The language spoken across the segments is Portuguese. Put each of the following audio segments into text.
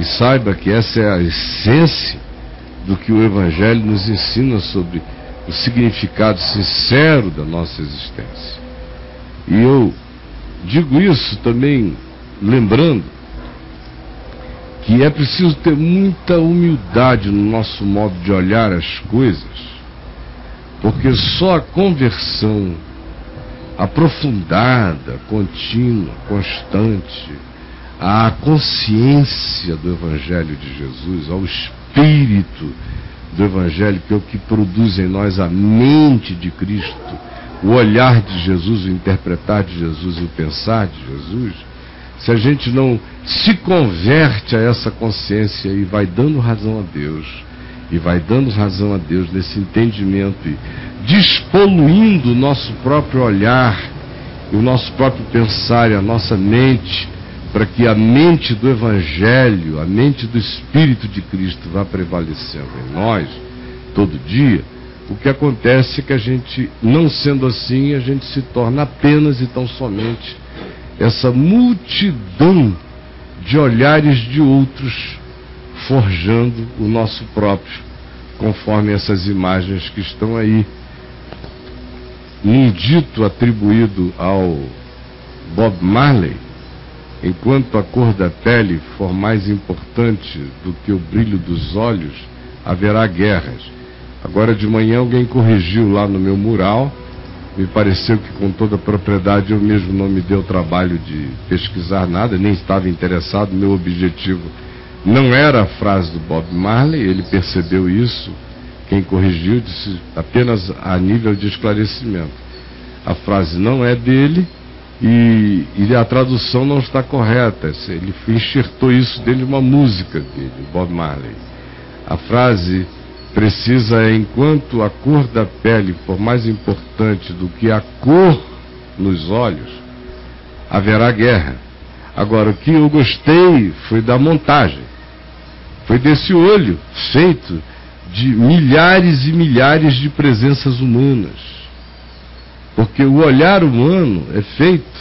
E saiba que essa é a essência do que o Evangelho nos ensina sobre o significado sincero da nossa existência. E eu digo isso também lembrando que é preciso ter muita humildade no nosso modo de olhar as coisas, porque só a conversão aprofundada, contínua, constante, à consciência do Evangelho de Jesus, ao Espírito do Evangelho, que é o que produz em nós a mente de Cristo, o olhar de Jesus, o interpretar de Jesus e o pensar de Jesus, se a gente não se converte a essa consciência e vai dando razão a Deus, e vai dando razão a Deus nesse entendimento e despoluindo o nosso próprio olhar, o nosso próprio pensar e a nossa mente, para que a mente do Evangelho, a mente do Espírito de Cristo vá prevalecendo em nós todo dia, o que acontece é que a gente, não sendo assim, a gente se torna apenas e tão somente essa multidão de olhares de outros forjando o nosso próprio, conforme essas imagens que estão aí. Num dito atribuído ao Bob Marley, enquanto a cor da pele for mais importante do que o brilho dos olhos, haverá guerras. Agora de manhã alguém corrigiu lá no meu mural me pareceu que com toda a propriedade eu mesmo não me deu o trabalho de pesquisar nada, nem estava interessado. Meu objetivo não era a frase do Bob Marley, ele percebeu isso. Quem corrigiu disse apenas a nível de esclarecimento. A frase não é dele e, e a tradução não está correta. Ele enxertou isso dentro de uma música dele, Bob Marley. A frase precisa, enquanto a cor da pele for mais importante do que a cor nos olhos, haverá guerra. Agora, o que eu gostei foi da montagem. Foi desse olho feito de milhares e milhares de presenças humanas. Porque o olhar humano é feito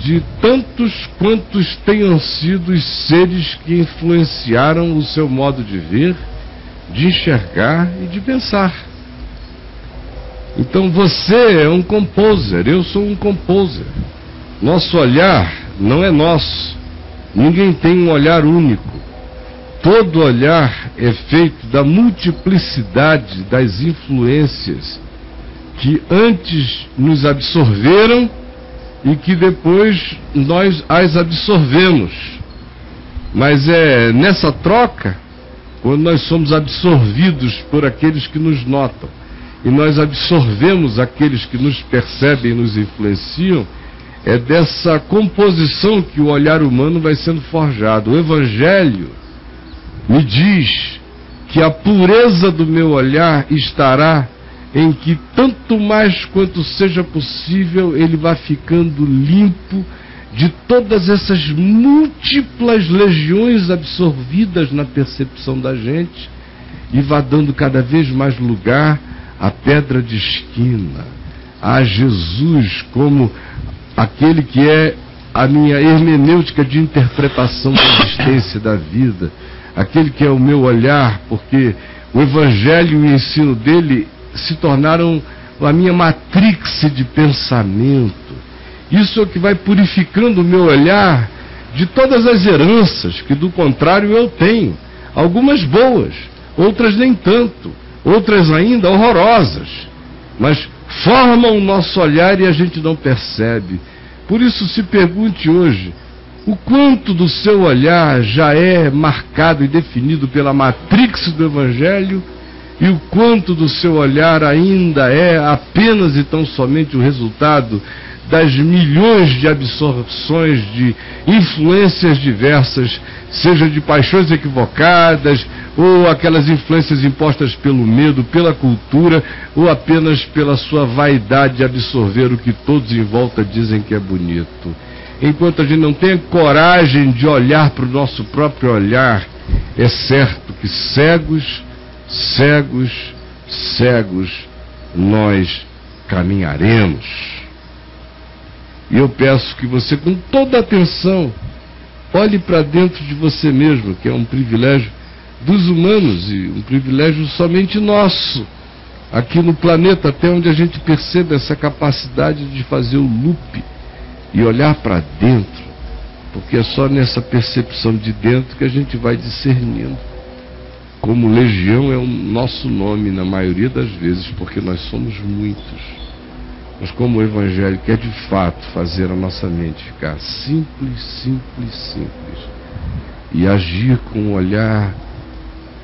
de tantos quantos tenham sido os seres que influenciaram o seu modo de ver de enxergar e de pensar. Então você é um composer, eu sou um composer. Nosso olhar não é nosso. Ninguém tem um olhar único. Todo olhar é feito da multiplicidade das influências que antes nos absorveram e que depois nós as absorvemos. Mas é nessa troca quando nós somos absorvidos por aqueles que nos notam e nós absorvemos aqueles que nos percebem e nos influenciam, é dessa composição que o olhar humano vai sendo forjado. O Evangelho me diz que a pureza do meu olhar estará em que, tanto mais quanto seja possível, ele vai ficando limpo de todas essas múltiplas legiões absorvidas na percepção da gente e vá dando cada vez mais lugar à pedra de esquina, a Jesus como aquele que é a minha hermenêutica de interpretação da existência da vida, aquele que é o meu olhar, porque o Evangelho e o ensino dele se tornaram a minha matrix de pensamento isso é o que vai purificando o meu olhar de todas as heranças que, do contrário, eu tenho. Algumas boas, outras nem tanto, outras ainda horrorosas. Mas formam o nosso olhar e a gente não percebe. Por isso, se pergunte hoje: o quanto do seu olhar já é marcado e definido pela matrix do Evangelho e o quanto do seu olhar ainda é apenas e tão somente o resultado das milhões de absorções de influências diversas, seja de paixões equivocadas, ou aquelas influências impostas pelo medo, pela cultura, ou apenas pela sua vaidade de absorver o que todos em volta dizem que é bonito. Enquanto a gente não tem coragem de olhar para o nosso próprio olhar, é certo que cegos, cegos, cegos, nós caminharemos. E eu peço que você, com toda atenção, Olhe para dentro de você mesmo, que é um privilégio dos humanos e um privilégio somente nosso aqui no planeta, até onde a gente percebe essa capacidade de fazer o loop e olhar para dentro, porque é só nessa percepção de dentro que a gente vai discernindo. Como legião é o nosso nome na maioria das vezes, porque nós somos muitos. Mas como o Evangelho quer de fato fazer a nossa mente ficar simples, simples, simples, e agir com um olhar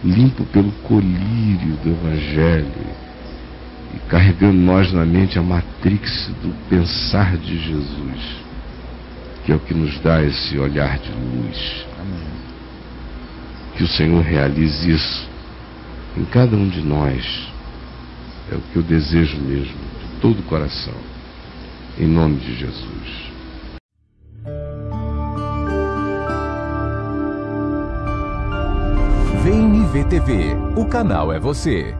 limpo pelo colírio do Evangelho, e carregando nós na mente a matrix do pensar de Jesus, que é o que nos dá esse olhar de luz. Que o Senhor realize isso em cada um de nós. É o que eu desejo mesmo, de todo o coração. Em nome de Jesus. Vem TV. O canal é você.